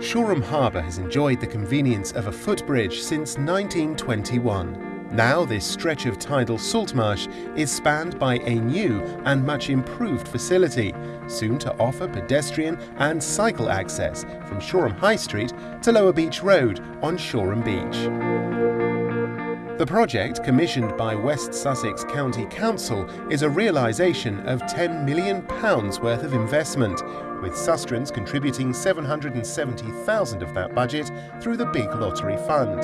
Shoreham Harbour has enjoyed the convenience of a footbridge since 1921. Now this stretch of tidal saltmarsh is spanned by a new and much improved facility, soon to offer pedestrian and cycle access from Shoreham High Street to Lower Beach Road on Shoreham Beach. The project, commissioned by West Sussex County Council, is a realisation of £10 million worth of investment, with Sustrans contributing 770,000 of that budget through the Big Lottery Fund.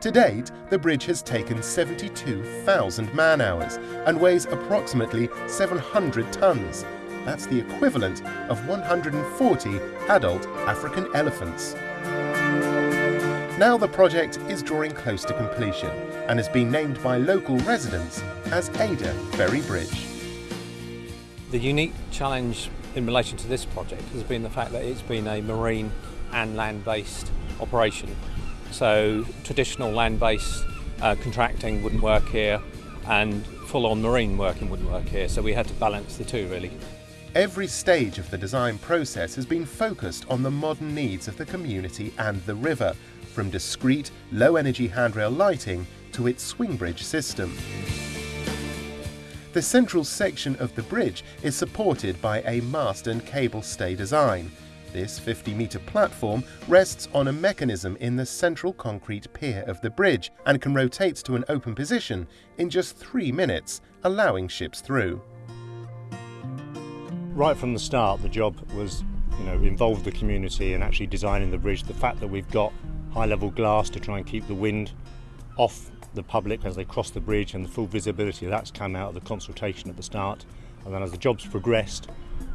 To date, the bridge has taken 72,000 man-hours and weighs approximately 700 tonnes. That's the equivalent of 140 adult African elephants. Now the project is drawing close to completion and has been named by local residents as Adur Ferry Bridge. The unique challenge in relation to this project has been the fact that it's been a marine and land-based operation. So traditional land-based uh, contracting wouldn't work here and full-on marine working wouldn't work here. So we had to balance the two really. Every stage of the design process has been focused on the modern needs of the community and the river, from discreet, low-energy handrail lighting to its swing bridge system. The central section of the bridge is supported by a mast and cable stay design. This 50-metre platform rests on a mechanism in the central concrete pier of the bridge and can rotate to an open position in just three minutes, allowing ships through. Right from the start, the job was, you know, involve the community and actually designing the bridge. The fact that we've got high level glass to try and keep the wind off the public as they cross the bridge and the full visibility that's come out of the consultation at the start and then as the jobs progressed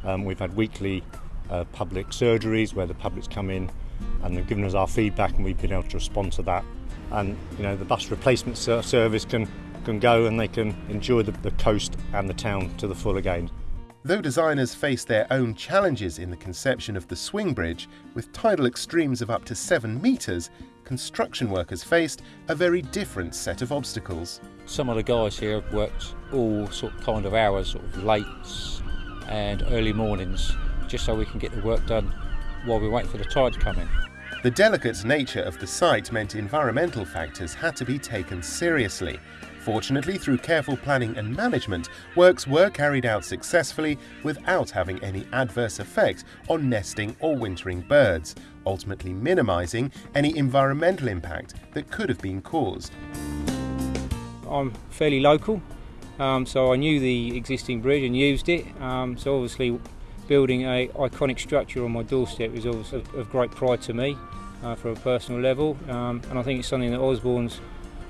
um, we've had weekly uh, public surgeries where the public's come in and they've given us our feedback and we've been able to respond to that and you know the bus replacement service can can go and they can enjoy the, the coast and the town to the full again. Though designers face their own challenges in the conception of the swing bridge, with tidal extremes of up to 7 metres, construction workers faced a very different set of obstacles. Some of the guys here have worked all sort of kind of hours, sort of late and early mornings, just so we can get the work done while we wait for the tide to come in. The delicate nature of the site meant environmental factors had to be taken seriously, Fortunately, through careful planning and management, works were carried out successfully without having any adverse effect on nesting or wintering birds, ultimately minimising any environmental impact that could have been caused. I'm fairly local, um, so I knew the existing bridge and used it, um, so obviously building a iconic structure on my doorstep is obviously of great pride to me uh, from a personal level, um, and I think it's something that Osborne's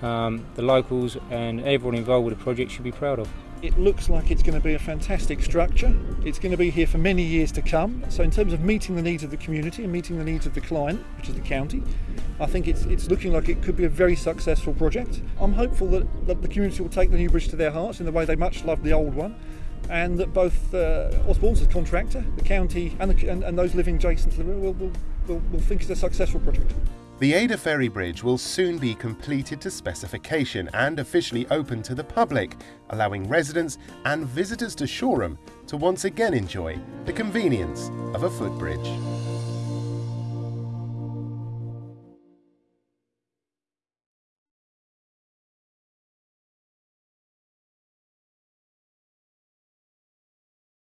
um, the locals and everyone involved with the project should be proud of. It looks like it's going to be a fantastic structure. It's going to be here for many years to come. So in terms of meeting the needs of the community and meeting the needs of the client, which is the county, I think it's, it's looking like it could be a very successful project. I'm hopeful that, that the community will take the new bridge to their hearts in the way they much loved the old one and that both uh, Osborne's as contractor, the county and, the, and, and, those living adjacent to the river will, will, will, will think it's a successful project. The Adur Ferry Bridge will soon be completed to specification and officially open to the public, allowing residents and visitors to Shoreham to once again enjoy the convenience of a footbridge.